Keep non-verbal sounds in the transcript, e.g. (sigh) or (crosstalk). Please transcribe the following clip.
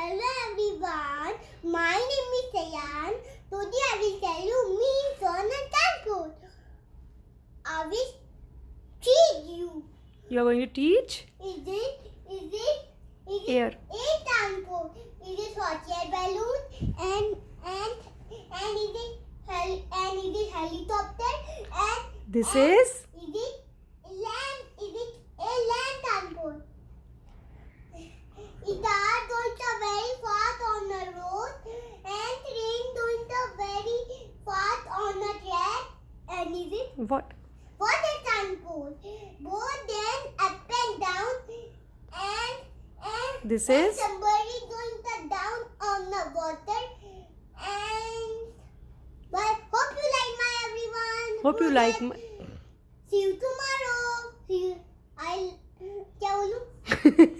Hello everyone, my name is Sayan. Today I will tell you means on a transport. I will teach you. You are going to teach Is it, is it, is it air. a transport? Is it hot air balloon and and and is it and is it helicopter and This and is is it land? Is it a land transport? It are going to very fast on the road and train going to very fast on the track. And is it what? What is uncool? Both then up and down and and this and is somebody going the down on the water and but hope you like my everyone. Hope Good you like. My... See you tomorrow. See you. I'll tell you. (laughs)